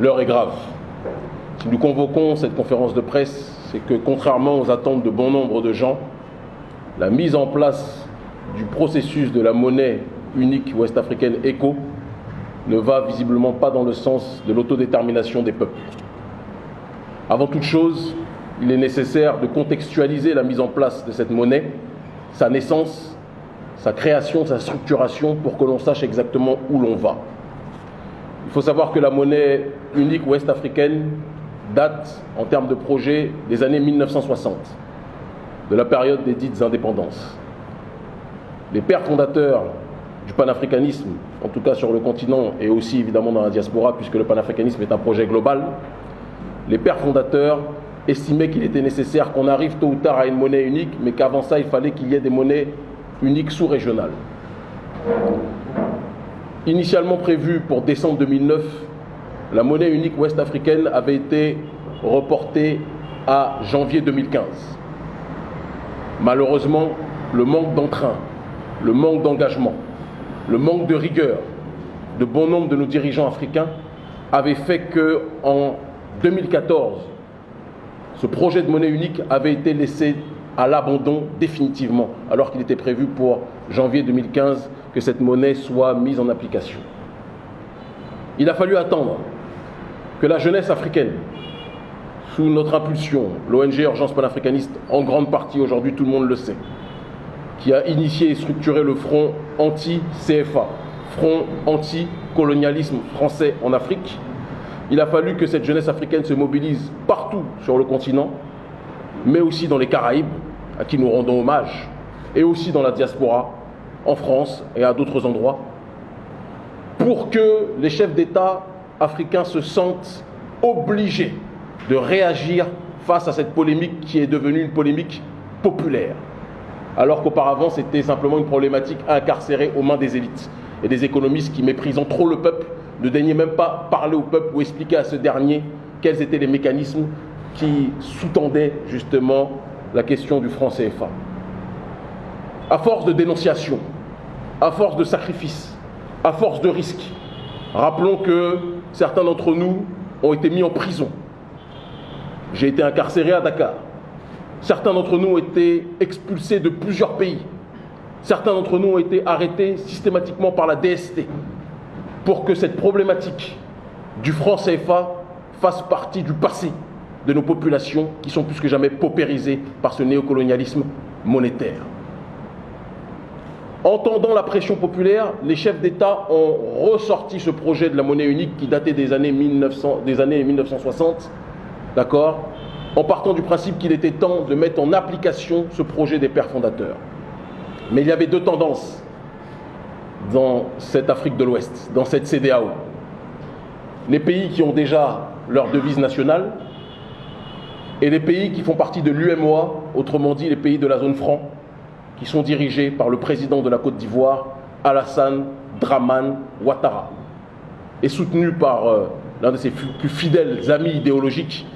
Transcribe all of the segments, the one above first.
L'heure est grave. Si nous convoquons cette conférence de presse, c'est que contrairement aux attentes de bon nombre de gens, la mise en place du processus de la monnaie unique ouest-africaine ECO ne va visiblement pas dans le sens de l'autodétermination des peuples. Avant toute chose, il est nécessaire de contextualiser la mise en place de cette monnaie, sa naissance, sa création, sa structuration, pour que l'on sache exactement où l'on va. Il faut savoir que la monnaie unique ouest-africaine date, en termes de projet, des années 1960, de la période des dites indépendances. Les pères fondateurs du panafricanisme, en tout cas sur le continent et aussi évidemment dans la diaspora, puisque le panafricanisme est un projet global, les pères fondateurs estimaient qu'il était nécessaire qu'on arrive tôt ou tard à une monnaie unique, mais qu'avant ça, il fallait qu'il y ait des monnaies uniques sous-régionales. Initialement prévue pour décembre 2009, la monnaie unique ouest-africaine avait été reportée à janvier 2015. Malheureusement, le manque d'entrain, le manque d'engagement, le manque de rigueur de bon nombre de nos dirigeants africains avait fait que en 2014, ce projet de monnaie unique avait été laissé à l'abandon définitivement, alors qu'il était prévu pour janvier 2015 que cette monnaie soit mise en application. Il a fallu attendre que la jeunesse africaine, sous notre impulsion, l'ONG Urgence panafricaniste, en grande partie aujourd'hui, tout le monde le sait, qui a initié et structuré le front anti-CFA, front anti-colonialisme français en Afrique, il a fallu que cette jeunesse africaine se mobilise partout sur le continent, mais aussi dans les Caraïbes, à qui nous rendons hommage, et aussi dans la diaspora, en France et à d'autres endroits, pour que les chefs d'État africains se sentent obligés de réagir face à cette polémique qui est devenue une polémique populaire, alors qu'auparavant c'était simplement une problématique incarcérée aux mains des élites et des économistes qui, méprisant trop le peuple, ne daignaient même pas parler au peuple ou expliquer à ce dernier quels étaient les mécanismes qui sous-tendaient justement la question du franc CFA. À force de dénonciation, à force de sacrifices, à force de risques, rappelons que certains d'entre nous ont été mis en prison. J'ai été incarcéré à Dakar. Certains d'entre nous ont été expulsés de plusieurs pays. Certains d'entre nous ont été arrêtés systématiquement par la DST pour que cette problématique du franc CFA fasse partie du passé de nos populations qui sont plus que jamais paupérisées par ce néocolonialisme monétaire. Entendant la pression populaire, les chefs d'État ont ressorti ce projet de la monnaie unique qui datait des années, 1900, des années 1960, d'accord, en partant du principe qu'il était temps de mettre en application ce projet des pères fondateurs. Mais il y avait deux tendances dans cette Afrique de l'Ouest, dans cette CDAO. Les pays qui ont déjà leur devise nationale et les pays qui font partie de l'UMOA, autrement dit les pays de la zone franc, qui sont dirigés par le président de la Côte d'Ivoire, Alassane Draman Ouattara, et soutenus par euh, l'un de ses plus fidèles amis idéologiques,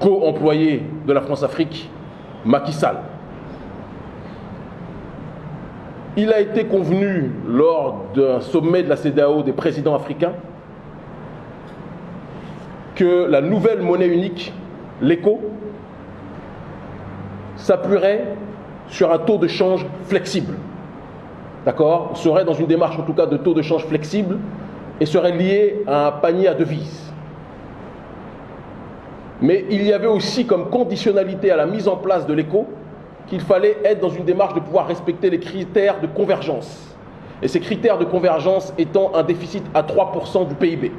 co-employé de la France-Afrique, Macky Sall. Il a été convenu lors d'un sommet de la CEDAO des présidents africains que la nouvelle monnaie unique, l'ECO, s'appuierait sur un taux de change flexible. D'accord? Serait dans une démarche en tout cas de taux de change flexible et serait lié à un panier à devises. Mais il y avait aussi comme conditionnalité à la mise en place de l'éco qu'il fallait être dans une démarche de pouvoir respecter les critères de convergence. Et ces critères de convergence étant un déficit à 3% du PIB.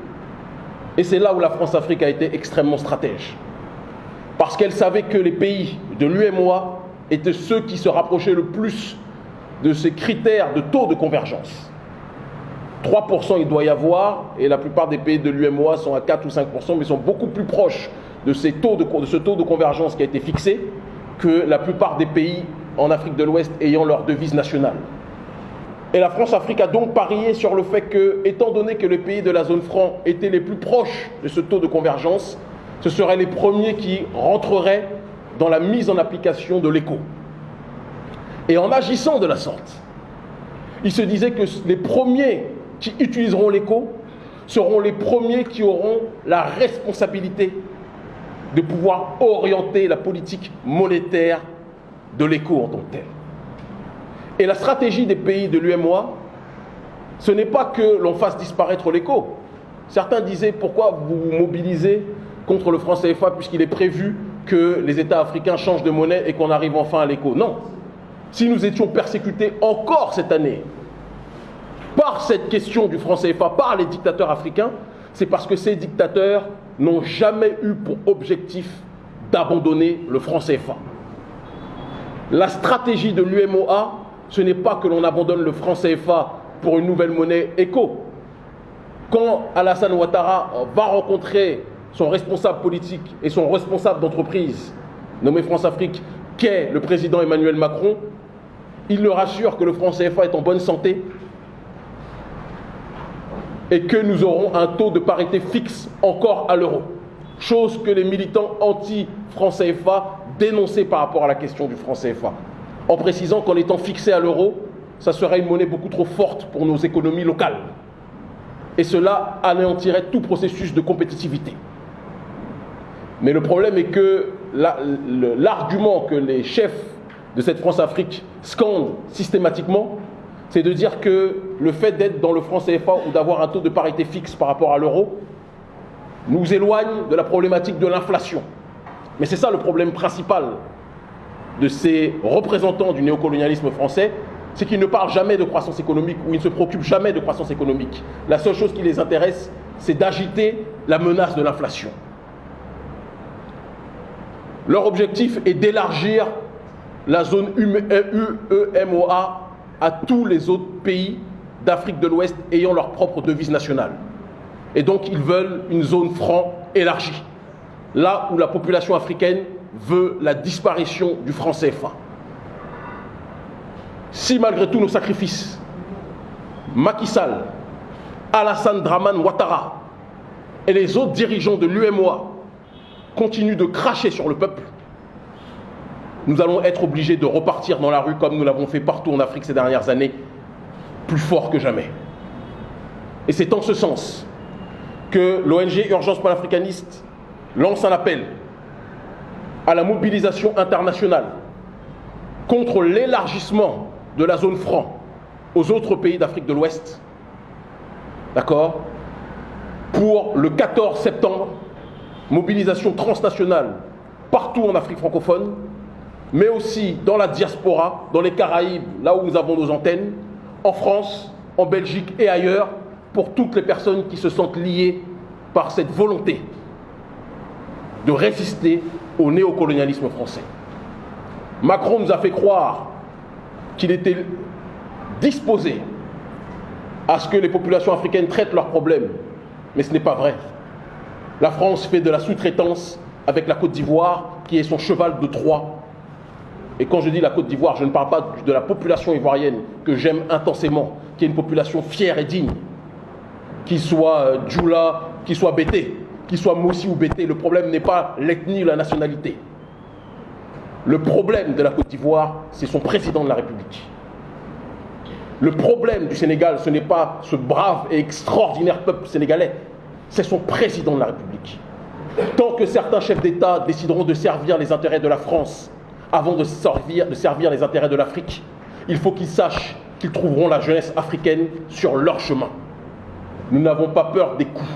Et c'est là où la France-Afrique a été extrêmement stratège. Parce qu'elle savait que les pays de l'UMOA étaient ceux qui se rapprochaient le plus de ces critères de taux de convergence. 3% il doit y avoir, et la plupart des pays de l'UMOA sont à 4 ou 5%, mais sont beaucoup plus proches de, ces taux de, de ce taux de convergence qui a été fixé que la plupart des pays en Afrique de l'Ouest ayant leur devise nationale. Et la France-Afrique a donc parié sur le fait que, étant donné que les pays de la zone franc étaient les plus proches de ce taux de convergence, ce seraient les premiers qui rentreraient dans la mise en application de l'écho. Et en agissant de la sorte, il se disait que les premiers qui utiliseront l'écho seront les premiers qui auront la responsabilité de pouvoir orienter la politique monétaire de l'éco en tant que tel. Et la stratégie des pays de l'UMOA, ce n'est pas que l'on fasse disparaître l'éco. Certains disaient pourquoi vous vous mobilisez contre le franc CFA puisqu'il est prévu que les États africains changent de monnaie et qu'on arrive enfin à l'éco. Non. Si nous étions persécutés encore cette année par cette question du franc CFA, par les dictateurs africains, c'est parce que ces dictateurs n'ont jamais eu pour objectif d'abandonner le franc CFA. La stratégie de l'UMOA, ce n'est pas que l'on abandonne le franc CFA pour une nouvelle monnaie éco. Quand Alassane Ouattara va rencontrer son responsable politique et son responsable d'entreprise, nommé France-Afrique, qu'est le président Emmanuel Macron, il le rassure que le franc CFA est en bonne santé et que nous aurons un taux de parité fixe encore à l'euro. Chose que les militants anti-franc CFA dénonçaient par rapport à la question du franc CFA, en précisant qu'en étant fixé à l'euro, ça serait une monnaie beaucoup trop forte pour nos économies locales. Et cela anéantirait tout processus de compétitivité. Mais le problème est que l'argument que les chefs de cette France-Afrique scandent systématiquement, c'est de dire que le fait d'être dans le franc CFA ou d'avoir un taux de parité fixe par rapport à l'euro nous éloigne de la problématique de l'inflation. Mais c'est ça le problème principal de ces représentants du néocolonialisme français, c'est qu'ils ne parlent jamais de croissance économique ou ils ne se préoccupent jamais de croissance économique. La seule chose qui les intéresse, c'est d'agiter la menace de l'inflation. Leur objectif est d'élargir la zone UEMOA à tous les autres pays d'Afrique de l'Ouest ayant leur propre devise nationale. Et donc ils veulent une zone franc élargie, là où la population africaine veut la disparition du franc CFA. Si malgré tous nos sacrifices, Macky Sall, Alassane Draman Ouattara et les autres dirigeants de l'UMOA continuent de cracher sur le peuple, nous allons être obligés de repartir dans la rue comme nous l'avons fait partout en Afrique ces dernières années, plus fort que jamais. Et c'est en ce sens que l'ONG Urgence panafricaniste lance un appel à la mobilisation internationale contre l'élargissement de la zone franc aux autres pays d'Afrique de l'Ouest. D'accord? Pour le 14 septembre, mobilisation transnationale partout en Afrique francophone mais aussi dans la diaspora, dans les Caraïbes, là où nous avons nos antennes, en France, en Belgique et ailleurs, pour toutes les personnes qui se sentent liées par cette volonté de résister au néocolonialisme français. Macron nous a fait croire qu'il était disposé à ce que les populations africaines traitent leurs problèmes, mais ce n'est pas vrai. La France fait de la sous-traitance avec la Côte d'Ivoire, qui est son cheval de Troie et quand je dis la Côte d'Ivoire, je ne parle pas de la population ivoirienne que j'aime intensément, qui est une population fière et digne, qu'il soit euh, Djoula, qu'il soit Bété, qu'il soit Moussi ou Bété. Le problème n'est pas l'ethnie ou la nationalité. Le problème de la Côte d'Ivoire, c'est son président de la République. Le problème du Sénégal, ce n'est pas ce brave et extraordinaire peuple sénégalais, c'est son président de la République. Tant que certains chefs d'État décideront de servir les intérêts de la France avant de servir, les intérêts de l'Afrique. Il faut qu'ils sachent qu'ils trouveront la jeunesse africaine sur leur chemin. Nous n'avons pas peur des coups.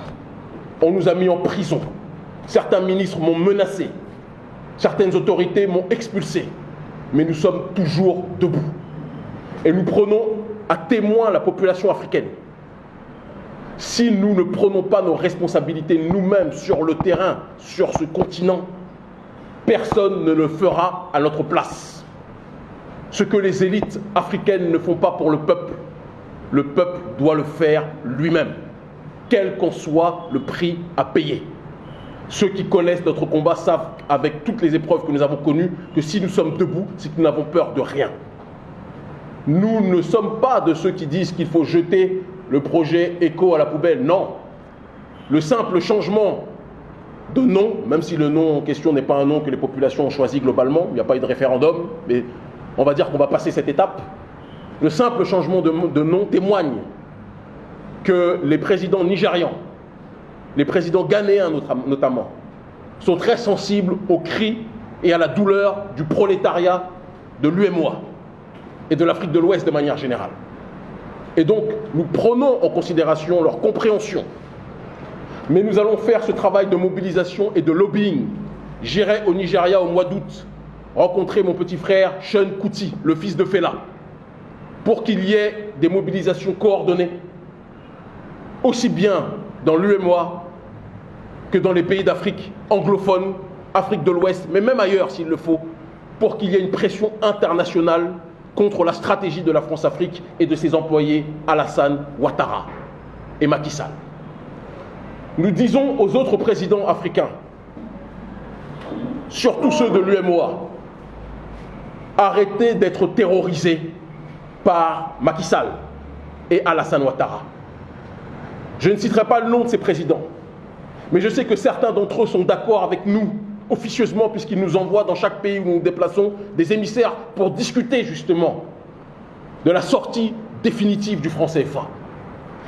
On nous a mis en prison. Certains ministres m'ont menacé. Certaines autorités m'ont expulsé. Mais nous sommes toujours debout. Et nous prenons à témoin la population africaine. Si nous ne prenons pas nos responsabilités nous-mêmes sur le terrain, sur ce continent, Personne ne le fera à notre place. Ce que les élites africaines ne font pas pour le peuple, le peuple doit le faire lui-même, quel qu'en soit le prix à payer. Ceux qui connaissent notre combat savent, avec toutes les épreuves que nous avons connues, que si nous sommes debout, c'est que nous n'avons peur de rien. Nous ne sommes pas de ceux qui disent qu'il faut jeter le projet éco à la poubelle. Non. Le simple changement de nom, même si le nom en question n'est pas un nom que les populations ont choisi globalement, il n'y a pas eu de référendum, mais on va dire qu'on va passer cette étape. Le simple changement de, nom témoigne que les présidents nigérians, les présidents ghanéens notamment, sont très sensibles aux cris et à la douleur du prolétariat de l'UMOA et de l'Afrique de l'Ouest de manière générale. Et donc, nous prenons en considération leur compréhension. Mais nous allons faire ce travail de mobilisation et de lobbying. J'irai au Nigeria au mois d'août rencontrer mon petit frère Sean Kuti, le fils de Fela, pour qu'il y ait des mobilisations coordonnées, aussi bien dans l'UMOA que dans les pays d'Afrique anglophone, Afrique de l'Ouest, mais même ailleurs s'il le faut, pour qu'il y ait une pression internationale contre la stratégie de la France-Afrique et de ses employés Alassane Ouattara et Macky Sall. Nous disons aux autres présidents africains, surtout ceux de l'UMOA, arrêtez d'être terrorisés par Macky Sall et Alassane Ouattara. Je ne citerai pas le nom de ces présidents, mais je sais que certains d'entre eux sont d'accord avec nous officieusement puisqu'ils nous envoient dans chaque pays où nous nous déplaçons des émissaires pour discuter justement de la sortie définitive du franc CFA.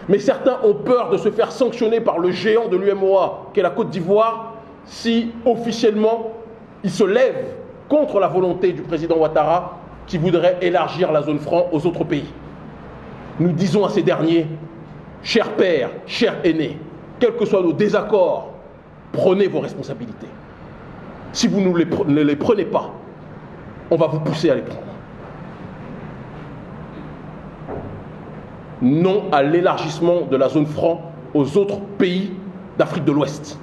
Mais certains ont peur de se faire sanctionner par le géant de l'UMOA, qu'est la Côte d'Ivoire, si officiellement il se lève contre la volonté du président Ouattara qui voudrait élargir la zone franc aux autres pays. Nous disons à ces derniers, chers pères, chers aînés, quels que soient nos désaccords, prenez vos responsabilités. Si vous ne les prenez pas, on va vous pousser à les prendre. Non à l'élargissement de la zone franc aux autres pays d'Afrique de l'Ouest.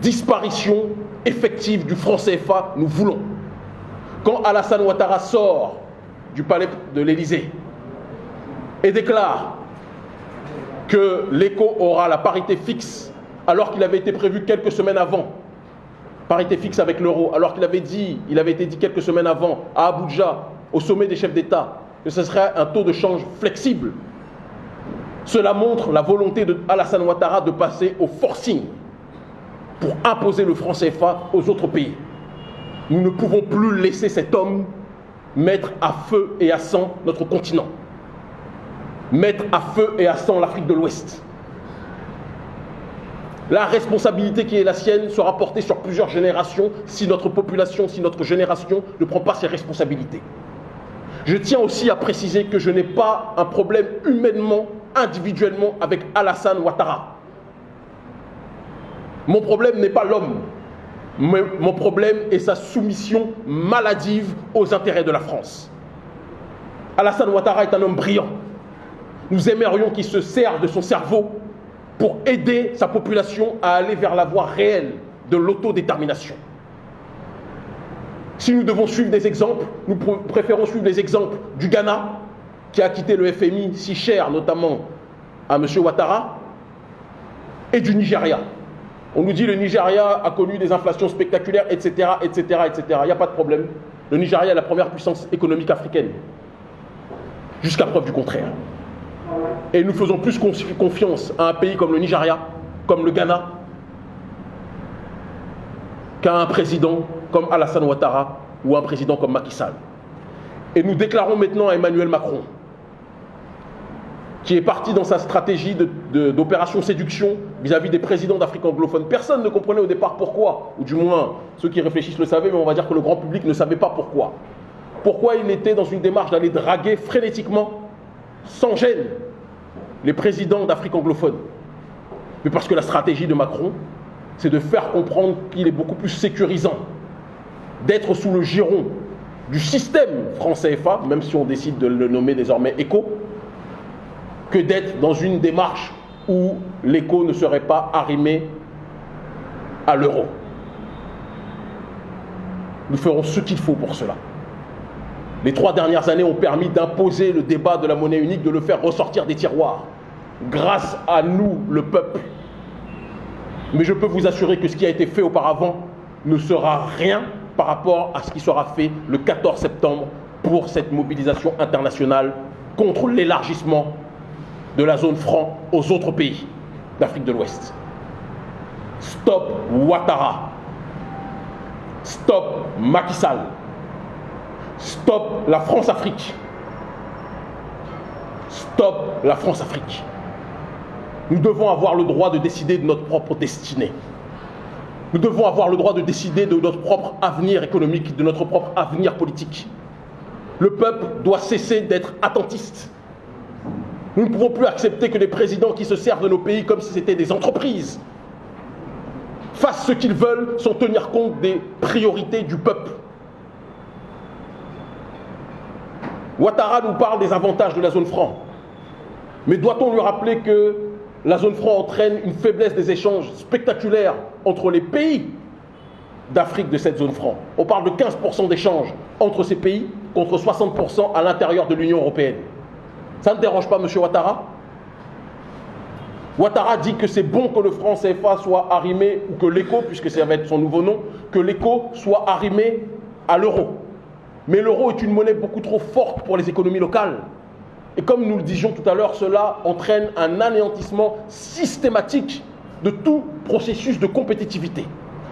Disparition effective du franc CFA, nous voulons. Quand Alassane Ouattara sort du palais de l'Élysée et déclare que l'écho aura la parité fixe alors qu'il avait été prévu quelques semaines avant parité fixe avec l'euro, alors qu'il avait dit, il avait été dit quelques semaines avant à Abuja, au sommet des chefs d'État, que ce serait un taux de change flexible. Cela montre la volonté de Alassane Ouattara de passer au forcing pour imposer le franc CFA aux autres pays. Nous ne pouvons plus laisser cet homme mettre à feu et à sang notre continent, mettre à feu et à sang l'Afrique de l'Ouest. La responsabilité qui est la sienne sera portée sur plusieurs générations si notre population, si notre génération ne prend pas ses responsabilités. Je tiens aussi à préciser que je n'ai pas un problème humainement, individuellement avec Alassane Ouattara. Mon problème n'est pas l'homme. Mon problème est sa soumission maladive aux intérêts de la France. Alassane Ouattara est un homme brillant. Nous aimerions qu'il se serve de son cerveau pour aider sa population à aller vers la voie réelle de l'autodétermination. Si nous devons suivre des exemples, nous préférons suivre les exemples du Ghana, qui a quitté le FMI si cher, notamment à M. Ouattara, et du Nigeria. On nous dit le Nigeria a connu des inflations spectaculaires, etc., etc., etc. Il n'y a pas de problème. Le Nigeria est la première puissance économique africaine, jusqu'à preuve du contraire. Et nous faisons plus confiance à un pays comme le Nigeria, comme le Ghana, qu'à un président comme Alassane Ouattara ou un président comme Macky Sall. Et nous déclarons maintenant à Emmanuel Macron, qui est parti dans sa stratégie d'opération séduction vis-à-vis des présidents d'Afrique anglophone. Personne ne comprenait au départ pourquoi, ou du moins ceux qui réfléchissent le savaient, mais on va dire que le grand public ne savait pas pourquoi. Pourquoi il était dans une démarche d'aller draguer frénétiquement, sans gêne, les présidents d'Afrique anglophone. Mais parce que la stratégie de Macron, c'est de faire comprendre qu'il est beaucoup plus sécurisant d'être sous le giron du système français FA, même si on décide de le nommer désormais ECO, que d'être dans une démarche où l'écho ne serait pas arrimé à l'euro. Nous ferons ce qu'il faut pour cela. Les trois dernières années ont permis d'imposer le débat de la monnaie unique, de le faire ressortir des tiroirs, grâce à nous, le peuple. Mais je peux vous assurer que ce qui a été fait auparavant ne sera rien par rapport à ce qui sera fait le 14 septembre pour cette mobilisation internationale contre l'élargissement de la zone franc aux autres pays d'Afrique de l'Ouest. Stop Ouattara. Stop Macky Sall. Stop la France-Afrique. Stop la France-Afrique. Nous devons avoir le droit de décider de notre propre destinée. Nous devons avoir le droit de décider de notre propre avenir économique, de notre propre avenir politique. Le peuple doit cesser d'être attentiste. Nous ne pouvons plus accepter que les présidents qui se servent de nos pays comme si c'était des entreprises fassent ce qu'ils veulent sans tenir compte des priorités du peuple. Ouattara nous parle des avantages de la zone franc. Mais doit-on lui rappeler que la zone franc entraîne une faiblesse des échanges spectaculaires entre les pays d'Afrique de cette zone franc? On parle de 15% d'échanges entre ces pays contre 60% à l'intérieur de l'Union européenne. Ça ne dérange pas M. Ouattara? Ouattara dit que c'est bon que le franc CFA soit arrimé, ou que l'écho, puisque ça va être son nouveau nom, que l'écho soit arrimé à l'euro. Mais l'euro est une monnaie beaucoup trop forte pour les économies locales. Et comme nous le disions tout à l'heure, cela entraîne un anéantissement systématique de tout processus de compétitivité.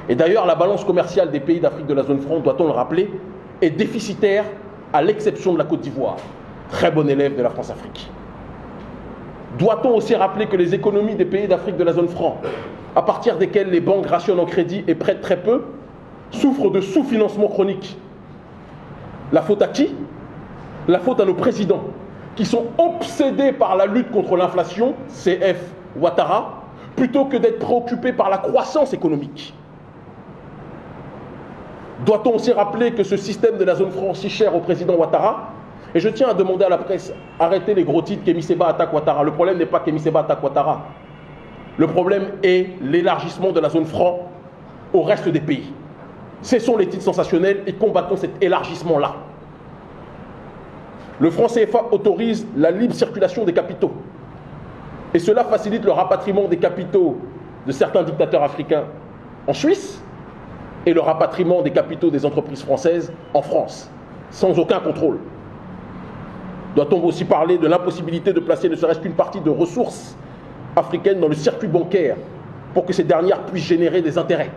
Et d'ailleurs, la balance commerciale des pays d'Afrique de la zone franc, doit-on le rappeler, est déficitaire à l'exception de la Côte d'Ivoire, très bon élève de la France-Afrique. Doit-on aussi rappeler que les économies des pays d'Afrique de la zone franc, à partir desquelles les banques rationnent en crédit et prêtent très peu, souffrent de sous-financement chronique La faute à qui? La faute à nos présidents, qui sont obsédés par la lutte contre l'inflation, CF Ouattara, plutôt que d'être préoccupés par la croissance économique. Doit-on aussi rappeler que ce système de la zone franc si cher au président Ouattara, et je tiens à demander à la presse, arrêtez les gros titres Seba attaque Ouattara. Le problème n'est pas Seba attaque Ouattara. Le problème est l'élargissement de la zone franc au reste des pays. Cessons les titres sensationnels et combattons cet élargissement-là. Le franc CFA autorise la libre circulation des capitaux. Et cela facilite le rapatriement des capitaux de certains dictateurs africains en Suisse et le rapatriement des capitaux des entreprises françaises en France, sans aucun contrôle. Doit-on aussi parler de l'impossibilité de placer ne serait-ce qu'une partie de ressources africaines dans le circuit bancaire pour que ces dernières puissent générer des intérêts?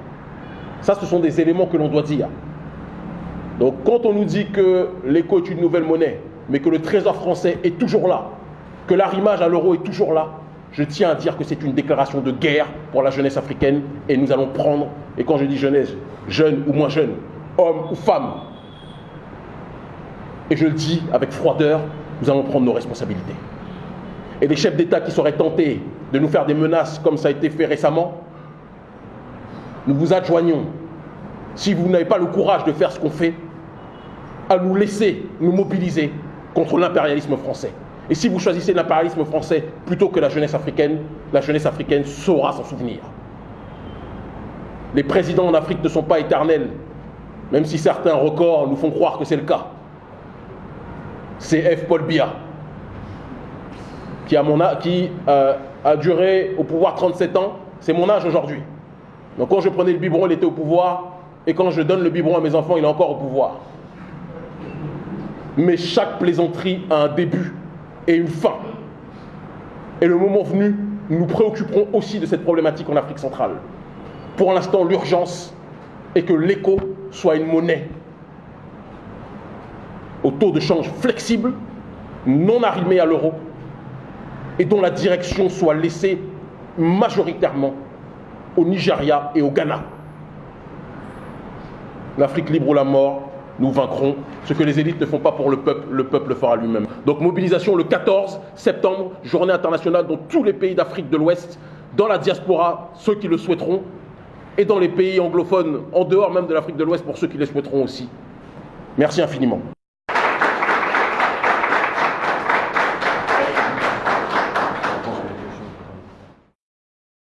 Ça, ce sont des éléments que l'on doit dire. Donc quand on nous dit que l'éco est une nouvelle monnaie, mais que le trésor français est toujours là, que l'arrimage à l'euro est toujours là, je tiens à dire que c'est une déclaration de guerre pour la jeunesse africaine et nous allons prendre, et quand je dis jeunesse, jeune ou moins jeune, homme ou femme, et je le dis avec froideur, nous allons prendre nos responsabilités. Et les chefs d'État qui seraient tentés de nous faire des menaces comme ça a été fait récemment, nous vous adjoignons, si vous n'avez pas le courage de faire ce qu'on fait, à nous laisser nous mobiliser contre l'impérialisme français. Et si vous choisissez l'impérialisme français plutôt que la jeunesse africaine, la jeunesse africaine saura s'en souvenir. Les présidents en Afrique ne sont pas éternels, même si certains records nous font croire que c'est le cas. C'est F. Paul Biya, qui, a, euh, a duré au pouvoir 37 ans, c'est mon âge aujourd'hui. Donc quand je prenais le biberon, il était au pouvoir, et quand je donne le biberon à mes enfants, il est encore au pouvoir. Mais chaque plaisanterie a un début et une fin. Et le moment venu, nous nous préoccuperons aussi de cette problématique en Afrique centrale. Pour l'instant, l'urgence est que l'écho soit une monnaie au taux de change flexible, non arrimé à l'euro, et dont la direction soit laissée majoritairement au Nigeria et au Ghana. L'Afrique libre ou la mort, nous vaincrons. Ce que les élites ne font pas pour le peuple, le peuple le fera lui-même. Donc mobilisation le 14 septembre, journée internationale dans tous les pays d'Afrique de l'Ouest, dans la diaspora, ceux qui le souhaiteront, et dans les pays anglophones, en dehors même de l'Afrique de l'Ouest, pour ceux qui le souhaiteront aussi. Merci infiniment.